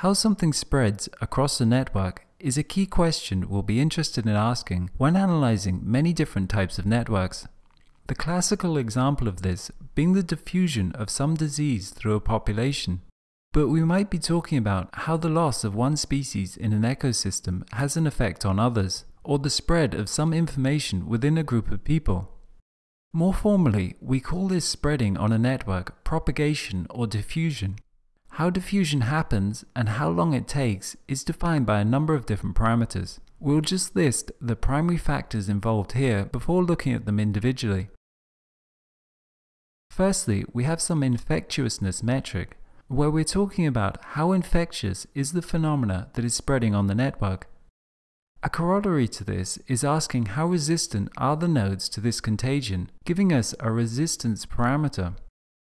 How something spreads across a network is a key question we'll be interested in asking when analyzing many different types of networks. The classical example of this being the diffusion of some disease through a population. But we might be talking about how the loss of one species in an ecosystem has an effect on others, or the spread of some information within a group of people. More formally, we call this spreading on a network propagation or diffusion. How diffusion happens and how long it takes is defined by a number of different parameters. We'll just list the primary factors involved here before looking at them individually. Firstly, we have some infectiousness metric, where we're talking about how infectious is the phenomena that is spreading on the network. A corollary to this is asking how resistant are the nodes to this contagion, giving us a resistance parameter.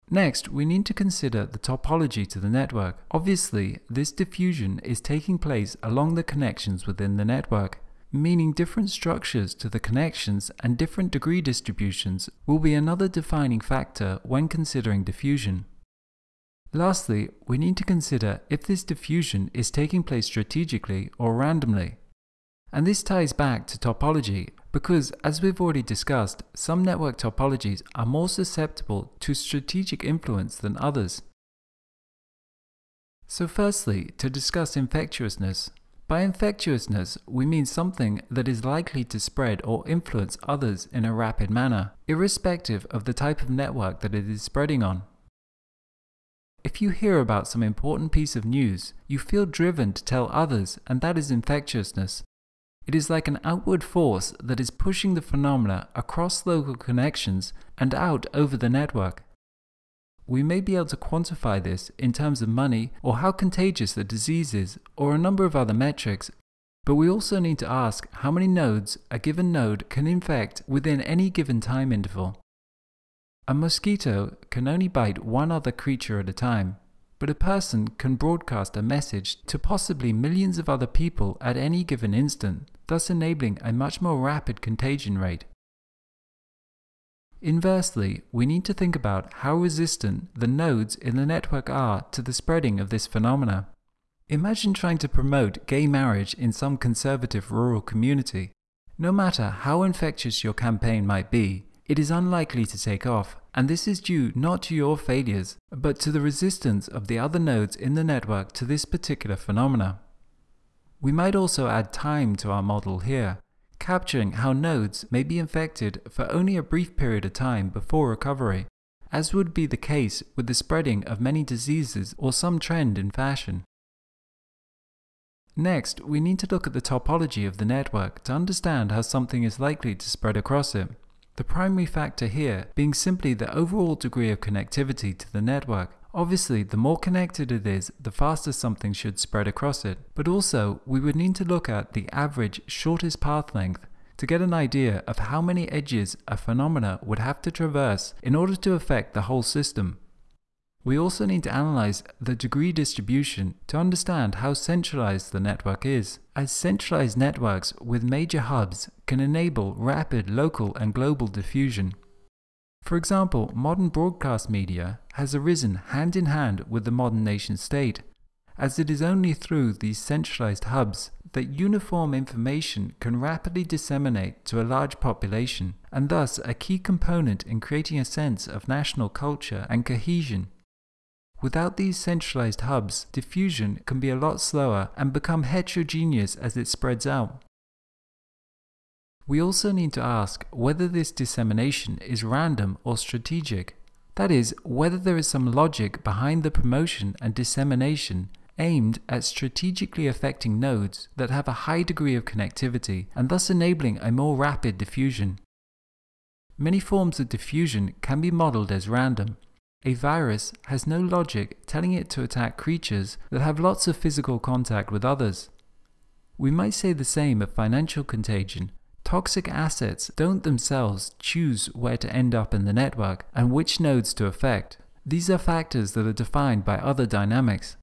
Next, we need to consider the topology to the network. Obviously, this diffusion is taking place along the connections within the network, meaning different structures to the connections and different degree distributions will be another defining factor when considering diffusion. Lastly, we need to consider if this diffusion is taking place strategically or randomly. And this ties back to topology because, as we've already discussed, some network topologies are more susceptible to strategic influence than others. So firstly, to discuss infectiousness. By infectiousness, we mean something that is likely to spread or influence others in a rapid manner, irrespective of the type of network that it is spreading on. If you hear about some important piece of news, you feel driven to tell others, and that is infectiousness. It is like an outward force that is pushing the phenomena across local connections and out over the network. We may be able to quantify this in terms of money or how contagious the disease is or a number of other metrics, but we also need to ask how many nodes a given node can infect within any given time interval. A mosquito can only bite one other creature at a time, but a person can broadcast a message to possibly millions of other people at any given instant, thus enabling a much more rapid contagion rate. Inversely, we need to think about how resistant the nodes in the network are to the spreading of this phenomena. Imagine trying to promote gay marriage in some conservative rural community. No matter how infectious your campaign might be, it is unlikely to take off, and this is due not to your failures, but to the resistance of the other nodes in the network to this particular phenomena. We might also add time to our model here, capturing how nodes may be infected for only a brief period of time before recovery, as would be the case with the spreading of many diseases or some trend in fashion. Next, we need to look at the topology of the network to understand how something is likely to spread across it. The primary factor here being simply the overall degree of connectivity to the network. Obviously, the more connected it is, the faster something should spread across it. But also, we would need to look at the average shortest path length to get an idea of how many edges a phenomena would have to traverse in order to affect the whole system. We also need to analyze the degree distribution to understand how centralized the network is, as centralized networks with major hubs can enable rapid local and global diffusion. For example, modern broadcast media has arisen hand in hand with the modern nation state, as it is only through these centralized hubs that uniform information can rapidly disseminate to a large population, and thus a key component in creating a sense of national culture and cohesion. Without these centralized hubs, diffusion can be a lot slower and become heterogeneous as it spreads out. We also need to ask whether this dissemination is random or strategic. That is, whether there is some logic behind the promotion and dissemination aimed at strategically affecting nodes that have a high degree of connectivity and thus enabling a more rapid diffusion. Many forms of diffusion can be modeled as random, a virus has no logic telling it to attack creatures that have lots of physical contact with others. We might say the same of financial contagion. Toxic assets don't themselves choose where to end up in the network and which nodes to affect. These are factors that are defined by other dynamics.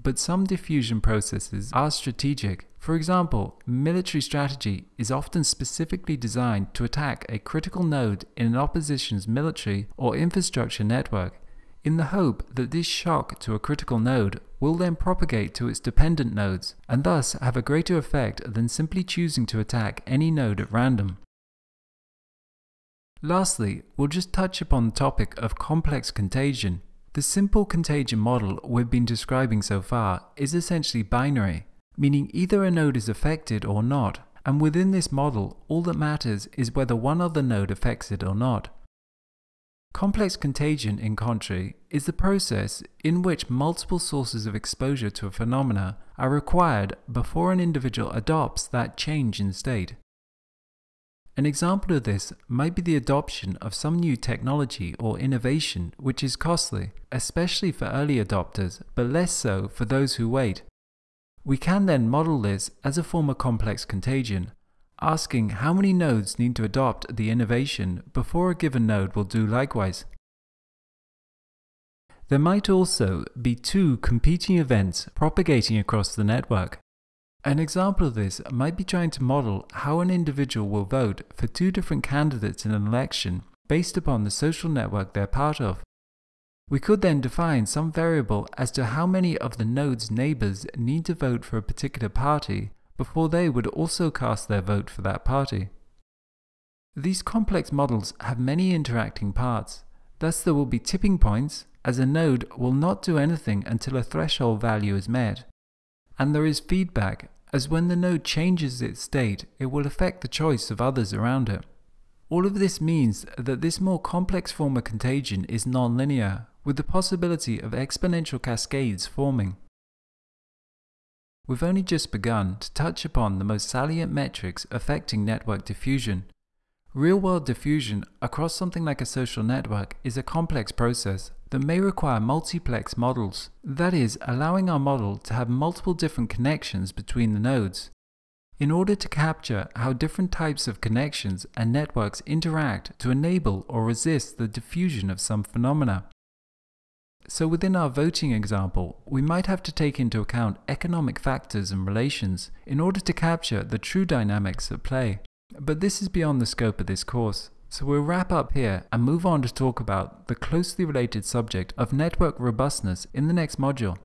But some diffusion processes are strategic. For example, military strategy is often specifically designed to attack a critical node in an opposition's military or infrastructure network. In the hope that this shock to a critical node will then propagate to its dependent nodes and thus have a greater effect than simply choosing to attack any node at random. Lastly, we'll just touch upon the topic of complex contagion. The simple contagion model we've been describing so far is essentially binary, meaning either a node is affected or not, and within this model, all that matters is whether one other node affects it or not. Complex contagion, in contrary, is the process in which multiple sources of exposure to a phenomena are required before an individual adopts that change in state. An example of this might be the adoption of some new technology or innovation which is costly, especially for early adopters, but less so for those who wait. We can then model this as a form of complex contagion, asking how many nodes need to adopt the innovation before a given node will do likewise. There might also be two competing events propagating across the network. An example of this might be trying to model how an individual will vote for two different candidates in an election based upon the social network they're part of. We could then define some variable as to how many of the node's neighbors need to vote for a particular party before they would also cast their vote for that party. These complex models have many interacting parts, thus there will be tipping points as a node will not do anything until a threshold value is met. And there is feedback as when the node changes its state, it will affect the choice of others around it. All of this means that this more complex form of contagion is nonlinear, with the possibility of exponential cascades forming. We've only just begun to touch upon the most salient metrics affecting network diffusion. Real world diffusion across something like a social network is a complex process that may require multiplex models, that is, allowing our model to have multiple different connections between the nodes. In order to capture how different types of connections and networks interact to enable or resist the diffusion of some phenomena. So within our voting example, we might have to take into account economic factors and relations in order to capture the true dynamics at play. But this is beyond the scope of this course. So we'll wrap up here and move on to talk about the closely related subject of network robustness in the next module.